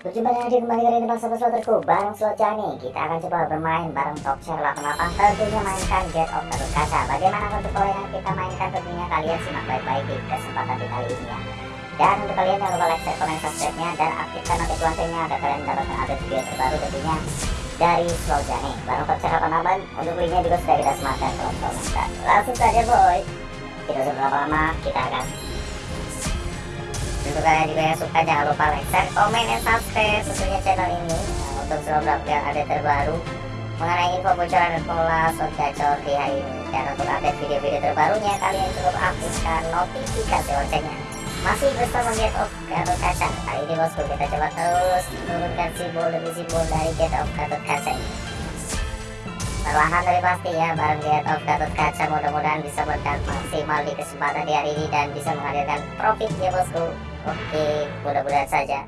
Berjumpa lagi kembali kali ini bersama Sloterku Bareng Slot Jani Kita akan coba bermain bareng Top Share 88 Tentunya mainkan Get of Gatot Kaca Bagaimana untuk kalian yang kita mainkan tentunya kalian simak baik-baik di kesempatan di kali ini ya. Dan untuk kalian jangan lupa like, share, komen, subscribe-nya Dan aktifkan notifikasi loncengnya agar kalian mendapatkan update video terbaru tentunya dari Slot Jani Bareng Top Share 88 Untuk linknya juga sudah kita sematkan kolom komentar Langsung saja boy. Kita sudah lama-lama kita akan kalian juga yang suka jangan lupa like, share, komen, dan subscribe tentunya channel ini. Nah, untuk selalu mendapatkan update terbaru mengenai info bocoran dan pola slot gacor di hari ini. Dan untuk update video-video terbarunya kalian cukup aktifkan notifikasi loncengnya. Masih bersama Get of Gatot Kaca. Kali ini bosku kita coba terus menurunkan simbol demi simbol dari Get of Gatot Kaca ini. Perlahan tapi pasti ya bareng Get of Gatot Kaca mudah-mudahan bisa berkat maksimal di kesempatan di hari ini dan bisa menghadirkan profit ya bosku Oke, mudah-mudahan saja.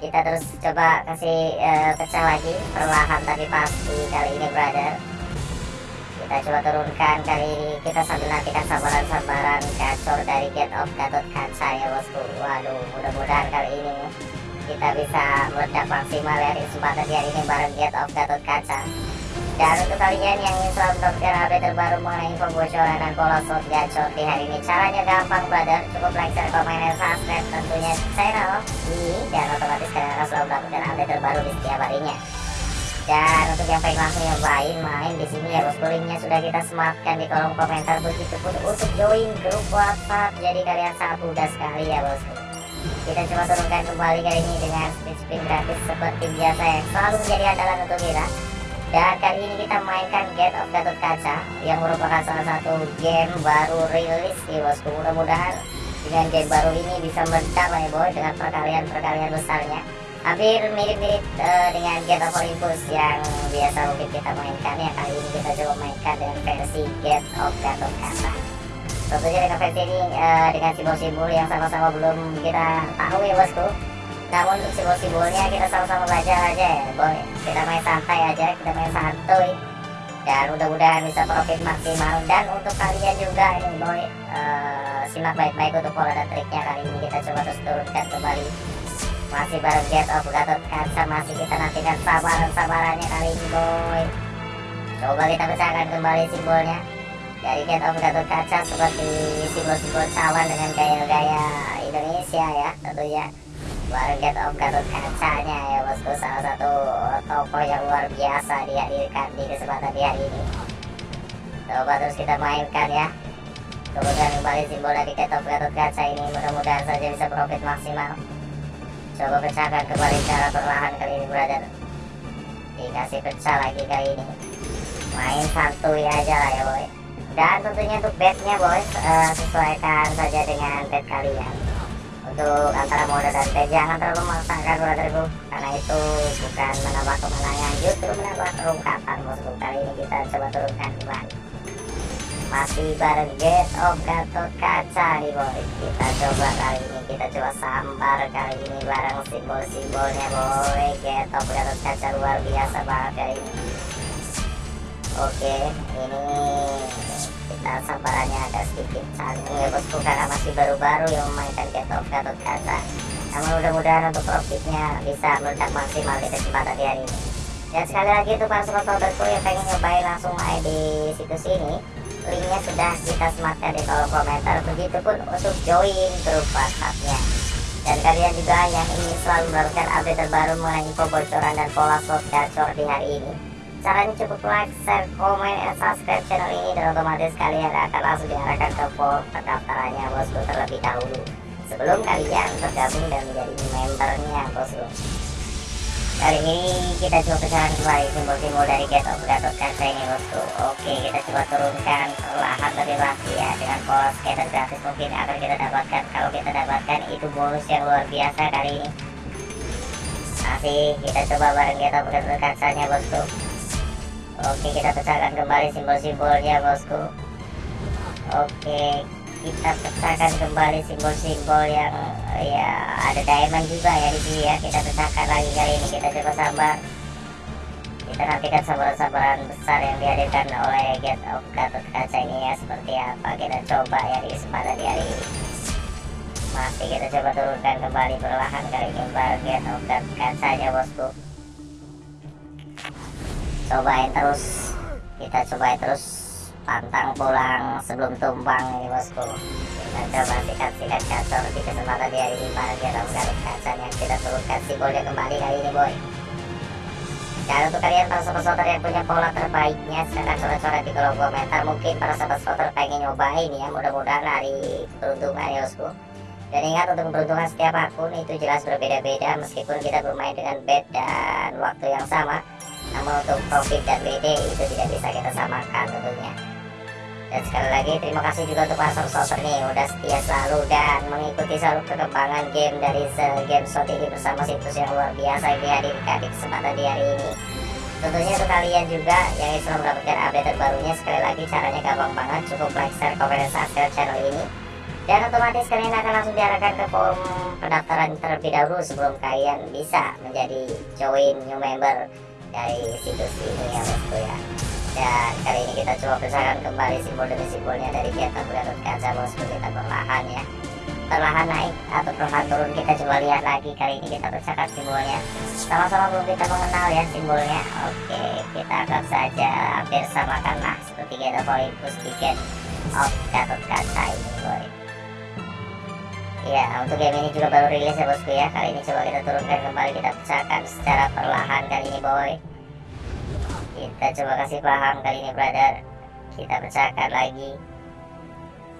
Kita terus coba kasih uh, pecah lagi perlahan tapi pasti kali ini brother. Kita coba turunkan kali ini. Kita sambil nantikan sabaran-sabaran gacor dari Get of Gatot Kaca ya bosku. Waduh mudah-mudahan kali ini kita bisa meledak maksimal ya kesempatan di hari ini bareng Get of Gatot Kaca dan untuk kalian yang ingin selalu mendapatkan update terbaru mengenai info bocoran dan pola slot gacor di hari ini Caranya gampang brother, cukup like, share, komen, dan subscribe tentunya channel ini Dan otomatis kalian akan selalu mendapatkan update terbaru di setiap harinya. Dan untuk yang pengen langsung nyobain main di sini ya bosku linknya sudah kita sematkan di kolom komentar. Begitu pun untuk join grup WhatsApp jadi kalian sangat mudah sekali ya bosku kita coba turunkan kembali kali ini dengan speed spin gratis seperti biasa yang selalu menjadi andalan untuk kita dan kali ini kita mainkan Get of Gatot Kaca yang merupakan salah satu game baru rilis nih bosku. Mudah-mudahan dengan game baru ini bisa lah ya boy dengan perkalian-perkalian besarnya. Hampir mirip-mirip uh, dengan Get of Olympus yang biasa mungkin kita mainkan ya. Kali ini kita coba mainkan dengan versi Get of Gatot Kaca. Tentunya dengan versi ini uh, dengan simbol-simbol yang sama-sama belum kita tahu ya bosku namun simbol-simbolnya kita sama-sama belajar aja ya boy. Kita main santai aja kita main santuy. Dan mudah-mudahan bisa profit maksimal. Dan untuk kalian juga ini boy uh, simak baik-baik untuk pola dan triknya kali ini. Kita coba terus turunkan kembali. Masih bareng Get of Gatot Kaca masih kita nantikan sabaran-sabarannya kali ini boy. Coba kita pecahkan kembali simbolnya. Dari Get of Gatot Kaca seperti simbol-simbol cawan dengan gaya-gaya Indonesia ya tentunya bareng Get of Gatot Kacanya ya bosku. Salah satu tokoh yang luar biasa dihadirkan di kesempatan di hari ini. Coba terus kita mainkan ya. Kemudian kembali simbol dari Get of Gatot Kaca ini mudah-mudahan saja bisa profit maksimal. Coba pecahkan kembali secara perlahan kali ini brother. Dikasih pecah lagi kali ini. Main santuy aja lah ya boy. Dan tentunya untuk bednya boy uh, sesuaikan saja dengan bed kalian untuk antara mode dan T jangan terlalu memaksakan brotherku karena itu bukan menambah kemenangan justru menambah terungkapan bosku kali ini kita coba turunkan kembali. Masih bareng Get of Gatot Kaca nih boy kita coba kali ini kita coba sambar kali ini bareng simbol-simbolnya. Boy Get of Gatot Kaca luar biasa banget kali ini oke ini kita sabarannya agak sedikit. Canggung ya bosku karena masih baru-baru yang memainkan Get of Gatot namun mudah-mudahan untuk profitnya bisa meledak maksimal di kesempatan hari ini. Dan sekali lagi untuk para sobat-sobatku yang pengen nyobain langsung main di situs ini linknya sudah kita sematkan di kolom komentar. Begitupun untuk join grup whatsappnya. Dan kalian juga yang ingin selalu mendapatkan update terbaru mengenai info bocoran dan pola slot gacor di hari ini caranya cukup like, share, komen, dan subscribe channel ini dan otomatis kalian akan langsung diarahkan ke form pendaftarannya bosku terlebih dahulu. Sebelum kalian tergabung dan menjadi membernya bosku. Kali ini kita coba pecahkan kembali simbol-simbol dari Get of Gatot Kaca ini bosku. Oke kita coba turunkan perlahan tapi pasti ya. Dengan pola scatter gratis mungkin akan kita dapatkan. Kalau kita dapatkan itu bonus yang luar biasa kali ini. Masih kita coba bareng Gatot Kacanya bosku Oke kita pecahkan kembali simbol-simbolnya bosku. Oke kita pecahkan kembali simbol-simbol yang ya ada diamond juga ya di sini ya. Kita pecahkan lagi kali ini kita coba sabar. Kita nantikan sabaran-sabaran besar yang dihadirkan oleh Get of Gatot Kaca ini ya seperti apa kita coba ya di kesempatan di hari ini. Masih kita coba turunkan kembali perlahan kali ini bagian obat kacanya bosku cobain terus. Kita cobain terus pantang pulang sebelum tumbang ini bosku. Kita coba sikat-sikat kacau di kesempatan di hari ini bagian obat kacanya. Kita turunkan simbolnya kembali kali ini boy. Dan untuk kalian para sobat yang punya pola terbaiknya silahkan coret-coret di kolom komentar. Mungkin para sobat pengen nyobain ya mudah-mudahan hari peruntungan ya bosku dan ingat untuk keberuntungan setiap akun itu jelas berbeda-beda. Meskipun kita bermain dengan bed dan waktu yang sama namun untuk profit dan BD itu tidak bisa kita samakan tentunya. Dan sekali lagi terima kasih juga untuk para sobat nih. Udah setia selalu dan mengikuti selalu perkembangan game dari game shot ini bersama situs yang luar biasa yang dihadirkan di kesempatan di hari ini. Tentunya untuk kalian juga yang ingin mendapatkan update terbarunya sekali lagi caranya gampang banget. Cukup like, share, komen, dan subscribe channel ini. Dan otomatis kalian akan langsung diarahkan ke form pendaftaran terlebih dahulu sebelum kalian bisa menjadi join new member dari situs ini ya bosku ya. Dan kali ini kita coba pecahkan kembali simbol demi simbolnya dari kita Gatot Kaca bosku kita perlahan ya. Perlahan naik atau perlahan turun kita coba lihat lagi. Kali ini kita pecahkan simbolnya. Sama-sama belum kita mengenal ya simbolnya. Oke kita anggap saja hampir samakan lah. Seperti kita Olympus tiket of Gatot Kaca ini Ya, untuk game ini juga baru rilis ya bosku ya. Kali ini coba kita turunkan kembali, kita pecahkan secara perlahan kali ini boy. Kita coba kasih paham kali ini brother. Kita pecahkan lagi.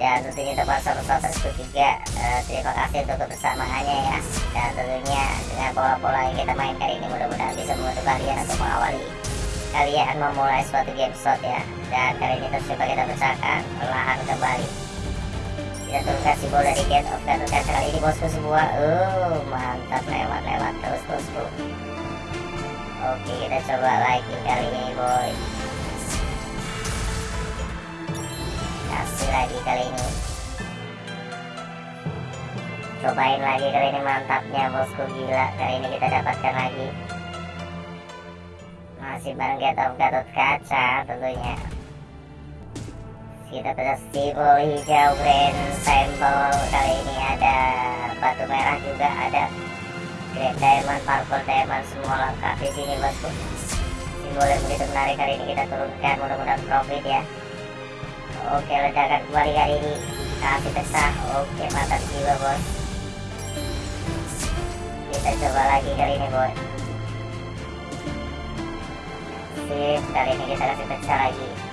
Dan tentunya untuk para tersebut juga uh, terima kasih untuk kebersamaannya ya. Dan tentunya dengan pola-pola yang kita main kali ini mudah-mudahan bisa membantu kalian untuk mengawali kalian memulai suatu game slot ya. Dan kali ini terus coba kita pecahkan perlahan kembali kita turunkan simbol dari Gate of Kaca kali ini bosku semua. Uh mantap. Lewat-lewat terus bosku. Oke kita coba lagi kali ini boy. Kasih lagi kali ini. Cobain lagi kali ini mantapnya bosku. Gila kali ini kita dapatkan lagi. Masih bareng Gate of Gatot Kaca tentunya kita simbol hijau green sampel kali ini ada batu merah juga ada green diamond purple diamond semua lengkap di sini bosku simbol yang begitu menarik kali ini kita turunkan mudah-mudahan profit ya oke ledakan kembali kali ini kasih pecah oke mantap jiwa bos kita coba lagi kali ini boy sip kali ini kita kasih pecah lagi